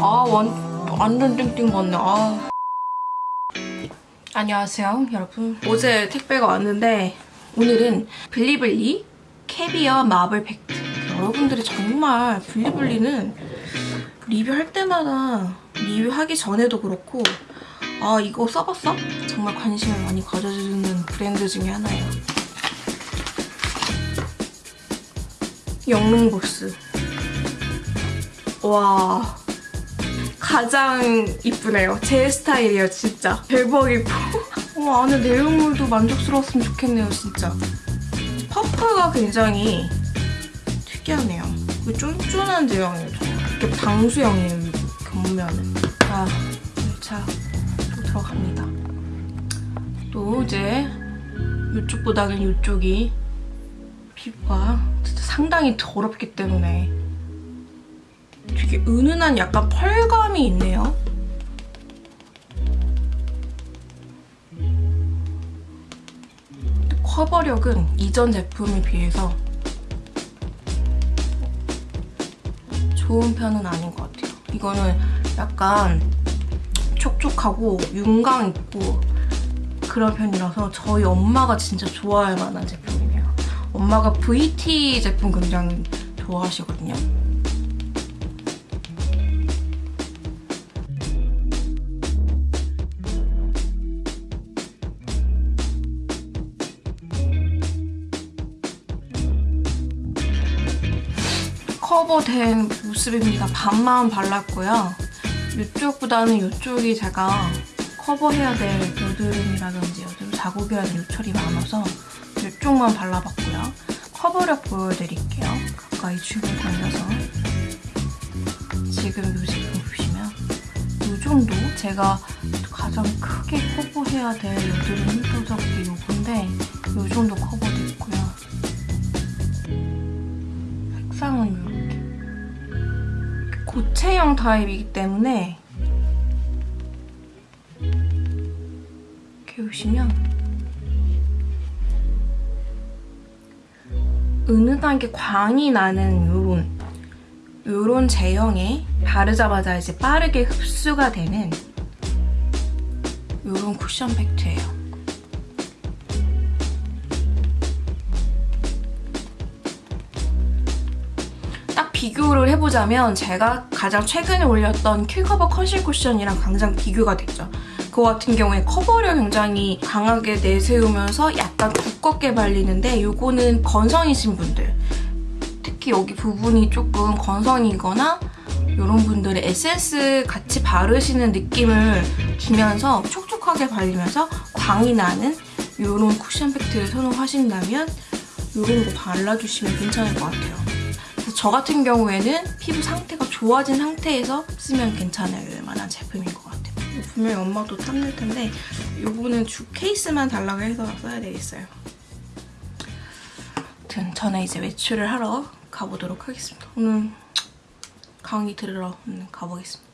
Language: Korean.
아, 완, 완전 띵띵 맞네. 아. 안녕하세요, 여러분. 어제 택배가 왔는데 오늘은 블리블리 캐비어 마블 팩트. 여러분들이 정말 블리블리는 리뷰할 때마다 리뷰하기 전에도 그렇고 아 이거 써봤어? 정말 관심을 많이 가져주는 브랜드 중에 하나예요. 영롱보스. 와 가장 이쁘네요. 제 스타일이에요, 진짜. 대박이고. 어, 안에 내용물도 만족스러웠으면 좋겠네요, 진짜. 퍼플가 굉장히 특이하네요. 쫀쫀한 제형이에요, 이렇게 방수형이에요, 겉면은. 자, 1차 들어갑니다. 또 이제 이쪽보다는 이쪽이 피부가 진짜 상당히 더럽기 때문에 되게 은은한 약간 펄감이 있네요. 커버력은 이전 제품에 비해서 좋은 편은 아닌 것 같아요. 이거는 약간 촉촉하고 윤광 있고 그런 편이라서 저희 엄마가 진짜 좋아할 만한 제품이에요. 엄마가 VT 제품 굉장히 좋아하시거든요. 커버된 모습입니다. 반만 발랐고요. 이쪽보다는 이쪽이 제가 커버해야 될 여드름이라든지 여드름 자국이나 요철이 많아서 이쪽만 발라봤고요. 커버력 보여드릴게요. 가까이 줌을 돌려서 지금 이 제품 보시면 이 정도 제가 가장 크게 커버해야 될 여드름 흉터적이 요건데 이 정도 커버됐고요. 색상은 이렇게 고체형 타입이기 때문에 이렇게 보시면 은은하게 광이 나는 요런 요런 제형에 바르자마자 이제 빠르게 흡수가 되는 요런 쿠션 팩트예요. 비교를 해보자면 제가 가장 최근에 올렸던 킬커버 컨실 쿠션이랑 가장 비교가 됐죠. 그거 같은 경우에 커버력 굉장히 강하게 내세우면서 약간 두껍게 발리는데 이거는 건성이신 분들 특히 여기 부분이 조금 건성이거나 이런 분들의 에센스 같이 바르시는 느낌을 주면서 촉촉하게 발리면서 광이 나는 이런 쿠션 팩트를 선호하신다면 이런 거 발라주시면 괜찮을 것 같아요. 저 같은 경우에는 피부 상태가 좋아진 상태에서 쓰면 괜찮을 만한 제품인 것 같아요. 분명히 엄마도 탐낼 텐데 이거는 주 케이스만 달라고 해서 써야 되겠어요. 아무튼 저는 이제 외출을 하러 가보도록 하겠습니다. 오늘 강의 들으러 가보겠습니다.